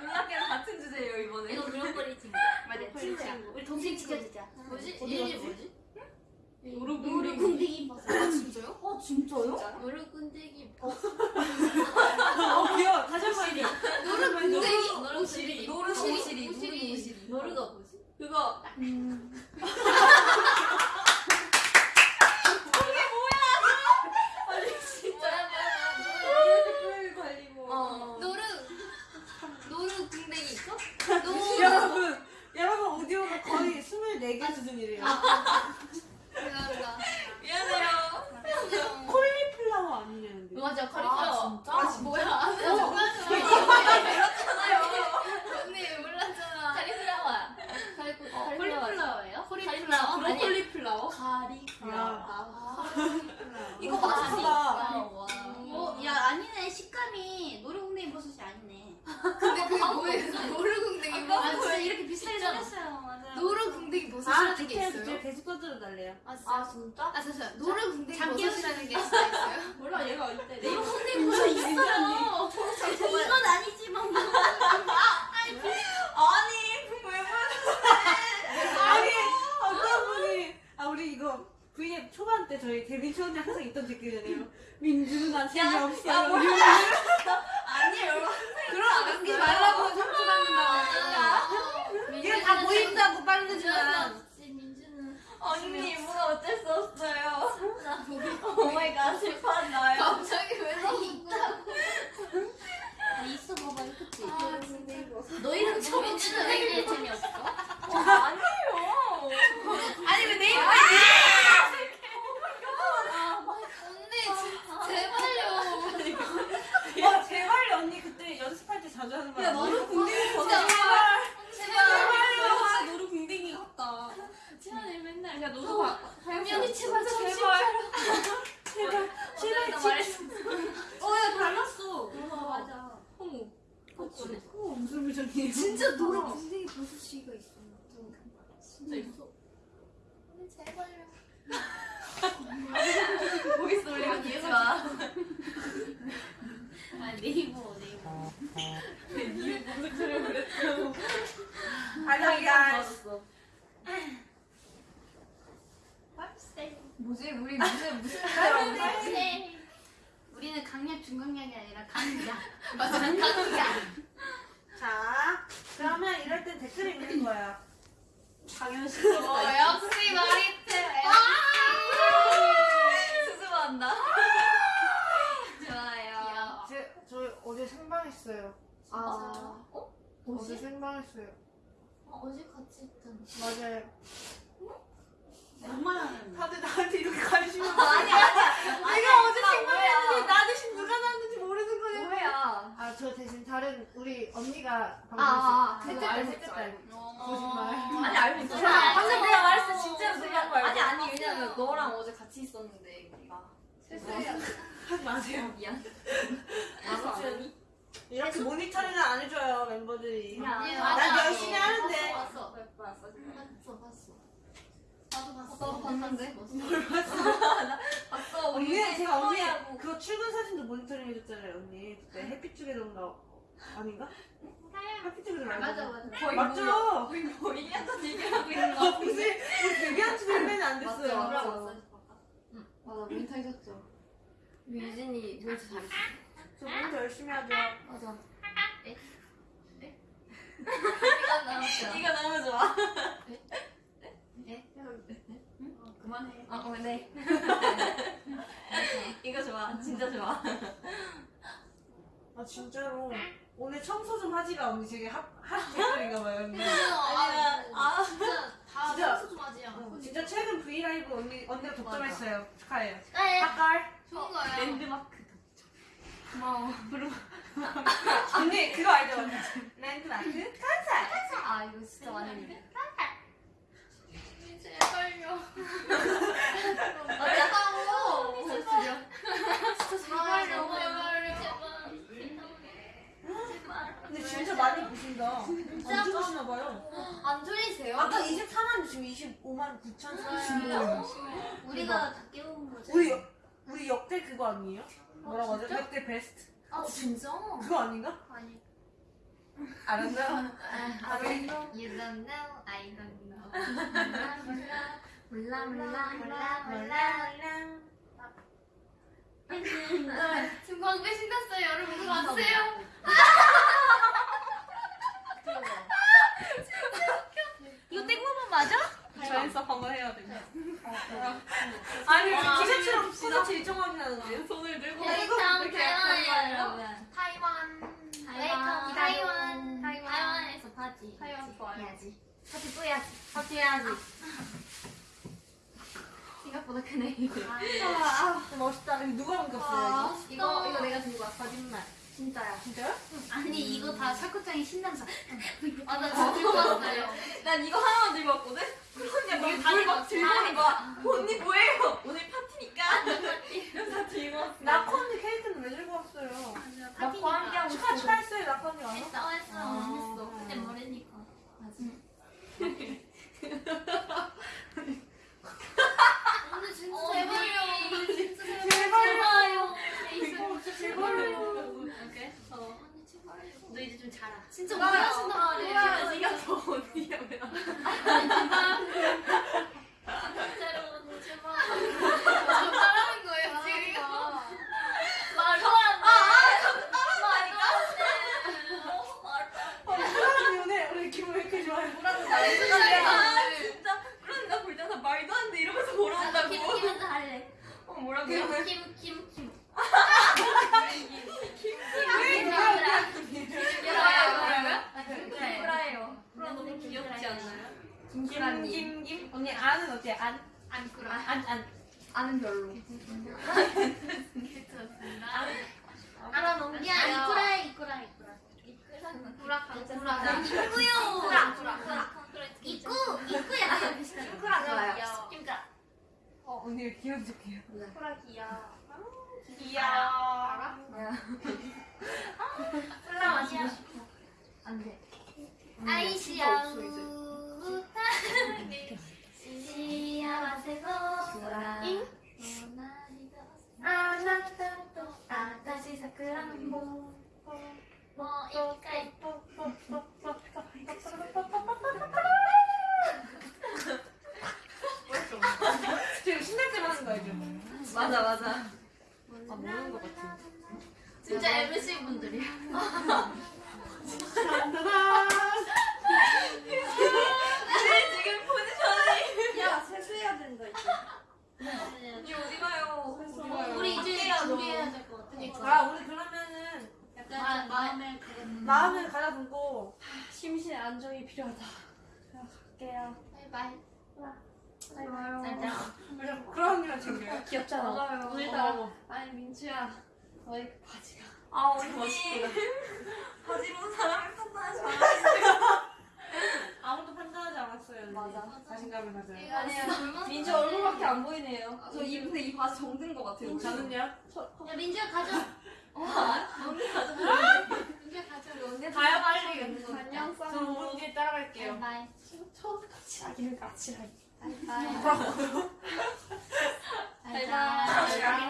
놀랍게도 같은 주제예요 이번에. 이거 브로콜리 친구 맞아, 친구야. 친구야. 우리 동생 지켜주자. 뭐지 어디 이름이 갔지? 뭐지. 궁뎅이 버섯. 아 진짜요 어 진짜요? 노루궁뎅이 어, 귀여워. 다시 한번 얘기해. 노루군데기 노루시리. 노루시리. 노루시리. 노루가 뭐지 그거 뭐야 관리모. 어. 노루 노루 궁뎅이 있어 노루 여러분 오디오가 거의 24개 수준이래요. 죄송합니다 미안해요. 콜리플라워 아니냐는데. 맞아 아 콜리플라워 진짜? 아 뭐야 언니 몰랐잖아 콜리플라워야 콜리플라워예요? 콜리플라워? 브로콜리 플라워. 아, 이거 맛있다. 어, 야, 아니네. 식감이 노루궁뎅이 버섯이 아니네. 근데 그게 뭐예요? 노루궁뎅이 아, 진짜 이렇게 비슷하게 생겼어요. 맞아요. 노루궁뎅이 아, 버섯이라는 게 디테일 있어요? 계속 떠들어 달래요. 아, 진짜. 아 진짜? 아 잠시만 노루궁뎅이 버섯이라는 게 있어요? (laughs) 몰라 얘가 내 노루궁뎅이 버섯 있어요 이건 아니지만 뭐. 아니 왜 아니, 어떤 분이, 아, 우리 이거 V앱 초반 때 저희 데뷔 초반에 항상 있던 댓글이잖아요. 민주는 재미없어. 아니에요. 그럼 남기 말라고 상처 받는다고. 이게 다 보인다고 빠르지만. 언니 뭐가 어쩔 수 없어요. 오마이갓 슬퍼한다요. 갑자기 왜 거야? 아니, 있어 봐봐. 그치? 아 궁뎅이 버섯 너희는 처음 민주는 왜 이래 재미없어? 아니에요. 아니 왜 내일 언니 진짜 제발요 와, 제발요, 언니 그때 연습할 때 자주 하는 거 야? 너는 궁뎅이 버섯. 제발 노루 궁뎅이 같다. 제발 맨날 야 너도 봐. 언니 제발 좀 제발. (laughs) 제발, 제발. 말했어. 어야 달랐어. 맞아 어머. 그치 어, 무슨 표정이에요? 진짜 노루궁뎅이 버섯이가 있어 진짜 있어 제발요 보이스 올리고 듣지 마. 아, 네이버, 네이버. 알랑이가. 뭐지? 우리 무슨 무슨 네. 우리는 강약, 중강약이 아니라 강약. 맞아 강이야 자, 그러면 이럴 땐 댓글 읽는 거야. 당연시. 어 역시 마리테 수줍어한다. 좋아요. 제, 저 어제 생방했어요. 아, 어? 어제 생방했어요. 어, 어제 같이 했잖아 맞아요. 엄마는. 다들 나한테 이렇게 관심 없어. 아니 아니야. 내가 어제 나 생방했는데. 나 대신 누가 나왔는지 모르는 거예요. 오해야. 아, 아, 저 대신 다른 우리 언니가 아, 방금 아, 셋째 그거 딸, 알고 셋째 있죠, 딸. 어. 거짓말. 아니 알고 있어. 아, 방금 내가 말했어 알고 진짜로 있어. 그냥 아니 아니 왜냐면 너랑 어제 같이 있었는데 우리가. 하지 마세요. 미안. 아무튼 이렇게 모니터링을 안 해줘요 멤버들이. 난 열심히 하는데. 봤어 봤어 봤어 봤어 봤어. 나도 봤어. 나도 봤는데. 뭘 봤어? 봤어 언니 제가 언니. 그거 출근 사진도 모니터링 해줬잖아요 언니 그때 햇빛 쪽에던가 아닌가? 햇빛 쪽에도 말고 맞아 맞아. 맞죠? 뭐, 거의 뭐 1년 전 얘기하고 있는 거아 무슨 우리 데뷔한 지 얼마나 안 됐어요 맞죠 맞죠. 응 맞아 모니터 해줬죠. 유진이 모니터 잘했어. 저 모니터 열심히 하죠 맞아. 이건 나왔어. 이거 너무 좋아. 네? 응? 그만해. 아, 어, 네. (laughs) 이거 좋아. 진짜 좋아. 아 진짜로 오늘 청소 좀 하지가 언니 되게 핫, 핫 댓글인가 봐요 언니 아, 아. 진짜 다 진짜. 청소 좀 하지. 어, 진짜 최근 브이라이브 언니, 언니가 독점했어요 축하해요 네. hot girl 좋은 거예요. 랜드마크. 고마워. (laughs) 언니 그거 알죠? 랜드마크 아, 이거 진짜 많이 믿어. 제발요. 맞다고. 진짜 제발요. 제발요. 제발요. 제발. 근데 진짜 많이 보신다 안 좋으시나 봐요 안 졸리세요? 아까 24만 지금 25만 9천 30만 우리가 다 깨운 거지. 우리 역- 우리 역대 그거 아니에요? 뭐라고 하죠? 역대 베스트 아, 진짜? 그거 아닌가? 아니. 알았나? 아, You don't know, I don't know. 몰라, 몰라, 몰라, 몰라, 몰라. 지 금 광배 신났어요. 여러분 그거 아세요? 이거 땡모모 맞아? 자연스럽 한번 해야 돼. 아니 티셔츠랑 티셔츠 일정하게 나는데요? 손을 들고. 웨이컴 이렇게 타이완. 타이완. 타이완. 타이완. 타이완에서 파티. 타이완 좋아요. 해야지. 파티 또 해야지. 파티 해야지. 생각보다 크네. 아, 아, 멋있다. 이거 누가 옮겼어요? 이거, 이거 내가 들고 왔어. 거짓말. 진짜야. 진짜요? 아니 이거 다 샤코짱이 신나서. 아나 어. 진짜 들고 왔어요. 난 이거 하나만 들고 왔거든? 그런데 막 이거 다 물막 들고 오는 거야. 언니 뭐예요? 오늘 파티니까. 이러면서 (laughs) 다 들고 왔어. 나코 언니 케이크는 왜 들고 왔어요? 나코 함께하고 축하 싶어. 축하했어요 나코 언니가. 했어 했어. 아. 했어. 근데 모르니까. 오늘 진짜 어, 제발요. 진짜 제발요. 제발요. 오케이. 어. 언니 제발요. 너 이제 좀 자라. 진짜? 못하신단 말이에요. 네가 더 언니야, 왜 나. 진짜로 언니 제발. 저 따라하는 거예요 지금 이거. 말도 안 돼. 아, 사람 오늘 오늘 기분 왜 이렇게 좋아요? 아, 진짜까 볼 때마다 말도 안 돼. 이러면서 뭐라고 김 한다고. 김은서 할래. 어, 뭐라고? 김김김 김. 왜 뭐야? 프라예요. 프라 너무 귀엽지 않나요? 김프라님. 김김 언니 안은 어때요? 안? 안 꿀어. 안 안. 아는 별로. 알아 너무 야 이꾸라 이꾸라 이꾸라. 이꾸라 강꾸라. 이꾸요. 이꾸라 이꾸라. 이꾸 이꾸야. 이꾸라 좋아요. 김가. 어 언니 귀여운 척해요. 이꾸라 귀여워. 귀여워. 알아? 콜라 마시고 싶어. 안 돼. 아이시야. 없어, 이제. 시야와세고 잉? 아나타또 아다시 사쿠란보 뭐 이까이 지금 신날 때만 하는 거 알죠? 맞아, 맞아. 아, 모르는 것 같아. 진짜 MC 분들이야. 짠짜잔. 네, 지금 포지션이. 야 세수해야 된다 이제. 언니 어디 가요? 어디 가요? 우리 이제 할게요, 준비해야 너. 될 것 같아. 아 우리 그러면은 약간 마음을 가진 마음을 가다듬고 심신의 안정이 필요하다. 그냥 갈게요. 바이바이. 좋아요. 짠짠. 그런 언니가 챙겨요. 귀엽잖아. 맞아요. 오늘따라 아니, 민주야. 너의 그 바지가. 아 언니 가지고 사람을 판단하지 마. 아무도 판단하지 않았어요. 언니. 맞아. 자신감을 가져요. 이거 아니야. 민주 얼굴밖에 안 보이네요. 저 이 근데 이 바지 정든 것 같아요. 저는요? 야 민지야 가져. 언니 가져. 이제 가자. 언니 가요, 빨리. 안녕 저 5분 뒤에 따라갈게요. bye. 처음 같이 하기는 같이 하기. 바이. bye bye.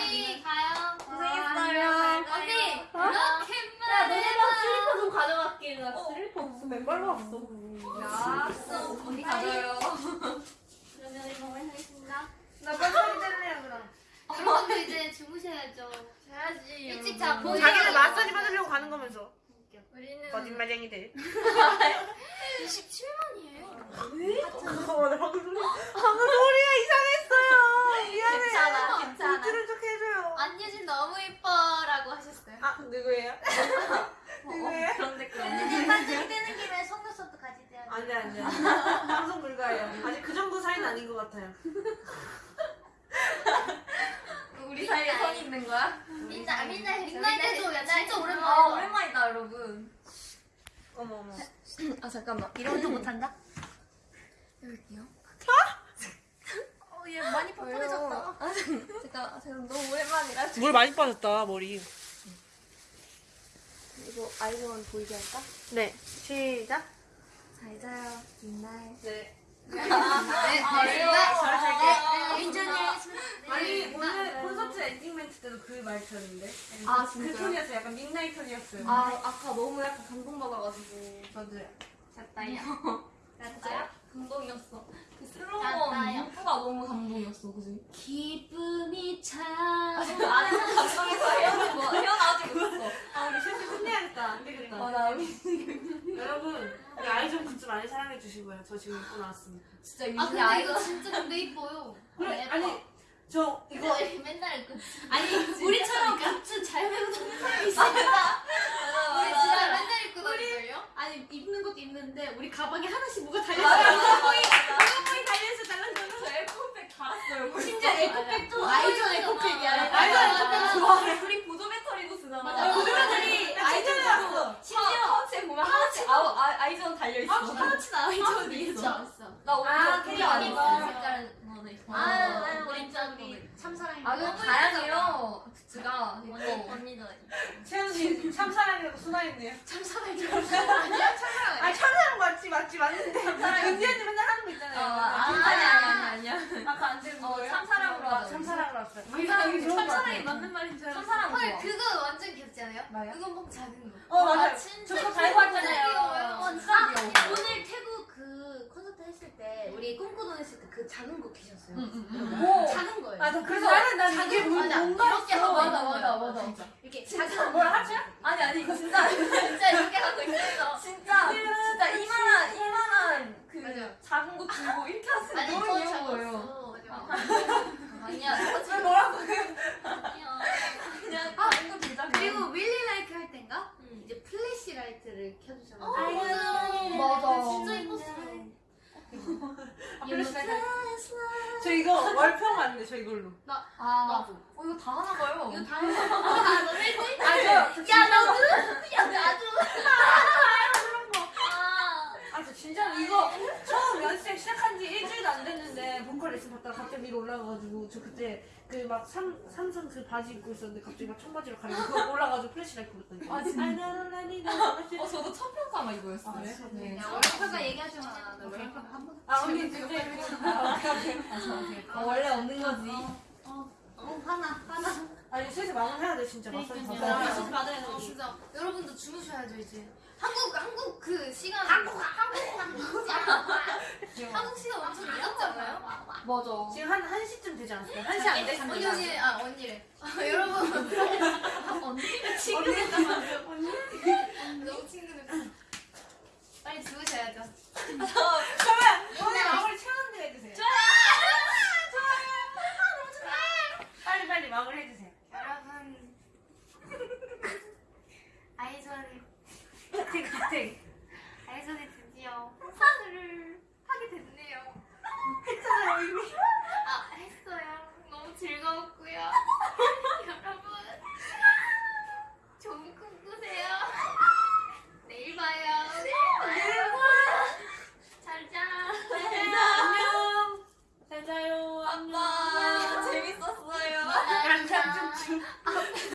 언니 가요. 고생했어요. 언니 어? 야 너네랑 슬리퍼 좀 가져갈게. 나 슬리퍼. 없어, 맨발로 왔어. 야, 언니 가져요. 그러면 이거 하겠습니다. 나 빨리 때문에 그럼. 여러분들 이제 주무셔야죠. 자야지. 일찍 자고. 자기들 마사지 받으려고 가는 거면서. 우리는 거짓말쟁이들. 27만이에요. 어, 나 방금 소리, 방금 소리가 이상했어요. 미안해. 괜찮아, 괜찮아. 못 들은 척 해줘요. 안유진 너무 이뻐라고 하셨어요. 아, 누구예요? 누구예요? 그런 댓글. 언니 반증 뜨는 김에 속눈썹도 같이 떼야 돼. 안 돼, 안 돼. 방송 불가해요. 아직 그 정도 사이는 아닌 것 같아요. (laughs) 우리 사이에 선이 있는 거야? 민나잇 민나잇 민나잇 해줘. 야 진짜 아 오랜만이다. 오랜만이다 여러분. 어머, 어머. (clears throat) 아 잠깐만. 이런 거 못한다? 해볼게요. 어얘 많이 뻔뻔해졌다. 아, 잠깐 제가 너무 오랜만이라 물 많이 빠졌다, 머리. 이거 아이즈원 보이게 할까? 네. 시작. 잘 자요. good night. 네. 네, 잘 살게. 민준이 아니, 오늘 콘서트 엔딩 멘트 때도 그 말투였는데. 아, 그 진짜요? 톤이었어요. 약간 민나잇 톤이었어요. 아 아까 너무 약간 감동받아가지고 저도요. 갔다요. 갔다요? 감동이었어. 그. 슬로건 문구가 너무 감동이었어, 그지? 기쁨이 참. 아니 감동해서 헤어진 거 헤어나가지고 있어. 아, 우리 슬슬 끝내야겠다. 안 되겠다. 아 나 (laughs) 여러분, 우리 아이즈원 굿즈 많이 사랑해 주시고요. 저 지금 입고 나왔습니다. 진짜 아 민지 근데 아이가 이거 진짜 근데 이뻐요. 그래, 아니, 저 이거 맨날 그 아니 우리처럼 굿즈 잘 배우 다니는 사람이 있어. 우리 진짜 맨날 입고 다니걸요? 아니 입는 것도 입는데 우리 가방에 하나씩 뭐가 맞아, 달려 있어. 맞아, 맞아. 이거 달려있어. 저 에코백 달았어요. 심지어 에코백도 아이즈원 에코백이야. 아이즈원 에코백 좋아해. 우리 보조 배터리도 쓰잖아. 맞아. 보조 배터리 아이즈원 왔어. 심지어 파우치에 보면 하나씩 아, 아, 아이즈원 달려 있어. 파우치는 아이즈원이 있어. 있어. 나 오늘 아, 그게 그게 아니고 색깔 거는 있어. 아, 아, 우리 진짜 우리 참사랑이. 아, 근데 다양해요. 굿즈가. 이거. 언니도 채연이 참사랑이라고 순화했네요. 참사랑이. 아, 참사랑 맞지, 맞지, 맞는데. 은지언니 맨날 하는 거 어, 있잖아요. 아, 아니, 아니, 아니, 아니야. 아까 안 되는 어, 거예요? 참사랑으로 하자. 참사랑으로 왔어요. 참사랑이. 맞는 말인 줄 알았어. 참사랑 헐 좋아. 그거 완전 귀엽지 않아요? 그거 막 작은 거. 어, 맞아요. 저거 귀여워요. 달고 왔잖아요. 귀여워요. 진짜 귀여워. 오늘 태국 그 콘서트 했을 때 우리 꿈꾸던 했을 때 그 작은 거 키셨어요. 오. 작은 거예요. 아, 나 그래서 나는 난 이게 뭐- 맞아. 뭔가 이렇게. 하고 맞아, 있는 맞아, 거예요. 맞아. 진짜. 이렇게 작은 뭐라 하지? 아니, 아니, 이거 진짜. (laughs) 진짜 이렇게 하고 있었어. 진짜, 진짜 이만한, 이만한 그 맞아. 작은 거 들고 이렇게 하시는 아니 너무 더 귀여운 거예요. 작았어. 아니야. 왜 뭐라고 아니야. 그냥 작은 거 들자. 그리고 Really Like 할 땐가 이제 플래시 라이트를 켜주셔서 어, 맞아요. 맞아. 진짜 이뻤어. 아, 플래시 저 이거 월평 왔는데, 저 이걸로. 아, 나도. 어, 이거 다 하나 봐요. 이거 다 해서 아 너네 했지? 아, 저, 저야 너도? 야 나도. (laughs) 아. 아, 저 진짜 이거 처음 연습생 시작한 지 일주일도 안 됐는데 보컬 레슨 받다가 갑자기 위로 올라가가지고 저 그때 그 막 삼성 그 바지 입고 있었는데 갑자기 막 청바지로 가리고 그거 올라가지고 Flashlight 불렀더니 아, 진짜? 어, 저도 첫 평가 아마 이거였어요. 아? 네. 야 월평가 얘기하지 마. 나 월평가 한 번. 아 언니 그때 그- 아, 오케이, 오케이. 어, 원래 없는 거지. 어 하나 하나. 아니 슬슬 마무리해야 돼 진짜 마사지 그러니까요. 받아야 돼. 어, 진짜 여러분도 주무셔야죠 이제. 한국 한국 그 시간 한국 한국 한국 시간 (laughs) 한국 시간 엄청 늦었잖아요. 맞아. 지금 한 1시쯤 되지 않았어요? 1시 안 됐어요. 언니 언니 아 언니래. 아, 여러분 언니 친근했다 언니 너무 친근했어. 빨리 주무셔야죠. 아, 그러면 오늘 마무리 최원들 해주세요. 좋아요. 좋아요. 너무 좋다. 빨리 빨리 마무리 해주세요. 여러분 아이존 기탱 기탱 아이전에 드디어 콘서트를 하게 됐네요. 했잖아요 이미. 아 했어요. 너무 즐거웠고요. (laughs) 여러분 좋은 꿈 꾸세요. 내일 봐요. 내일 봐요. 잘자. 잘자 안녕. 잘자요. 안녕.